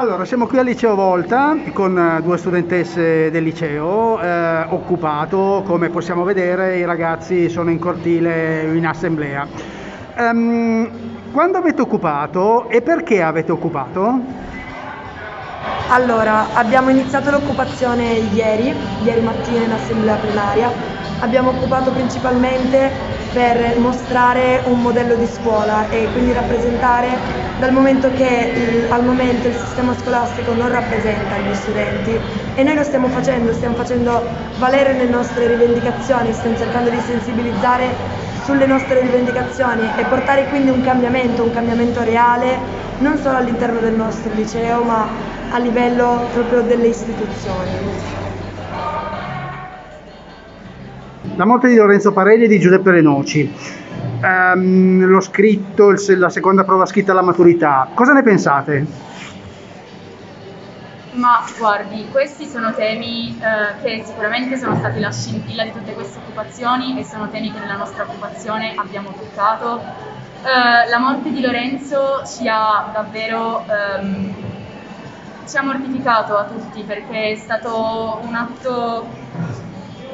Allora, siamo qui al liceo Volta con eh, due studentesse del liceo, eh, occupato, come possiamo vedere i ragazzi sono in cortile in assemblea. Ehm, quando avete occupato e perché avete occupato? Allora, abbiamo iniziato l'occupazione ieri, ieri mattina in assemblea plenaria. Abbiamo occupato principalmente per mostrare un modello di scuola e quindi rappresentare, dal momento che al momento il sistema scolastico non rappresenta gli studenti e noi lo stiamo facendo, stiamo facendo valere le nostre rivendicazioni, stiamo cercando di sensibilizzare sulle nostre rivendicazioni e portare quindi un cambiamento, un cambiamento reale, non solo all'interno del nostro liceo ma a livello proprio delle istituzioni. La morte di Lorenzo Parelli e di Giuseppe Renoci. Um, l'ho scritto, il, la seconda prova scritta alla maturità. Cosa ne pensate? Ma guardi, questi sono temi eh, che sicuramente sono stati la scintilla di tutte queste occupazioni e sono temi che nella nostra occupazione abbiamo toccato. Eh, la morte di Lorenzo ci ha davvero ehm, ci ha mortificato a tutti perché è stato un atto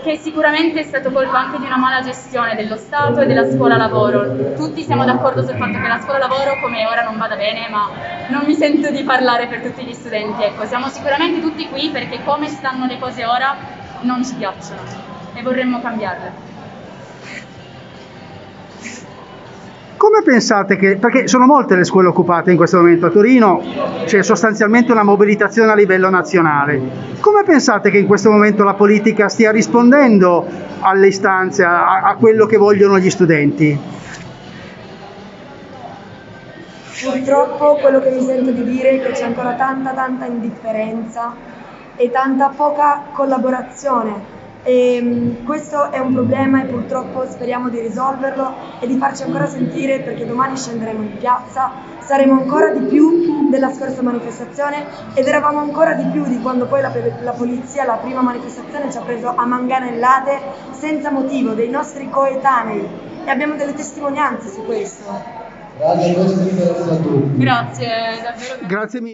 che sicuramente è stato colpa anche di una mala gestione dello Stato e della scuola lavoro. Tutti siamo d'accordo sul fatto che la scuola lavoro come ora non vada bene, ma non mi sento di parlare per tutti gli studenti. Ecco, siamo sicuramente tutti qui perché come stanno le cose ora non ci piacciono e vorremmo cambiarle. Come pensate che, perché sono molte le scuole occupate in questo momento a Torino, c'è sostanzialmente una mobilitazione a livello nazionale, come pensate che in questo momento la politica stia rispondendo alle istanze, a, a quello che vogliono gli studenti? Purtroppo quello che mi sento di dire è che c'è ancora tanta tanta indifferenza e tanta poca collaborazione e ehm, questo è un problema e purtroppo speriamo di risolverlo e di farci ancora sentire perché domani scenderemo in piazza, saremo ancora di più della scorsa manifestazione ed eravamo ancora di più di quando poi la, la polizia, la prima manifestazione, ci ha preso a manganellate senza motivo dei nostri coetanei e abbiamo delle testimonianze su questo. Grazie, davvero. Grazie mille.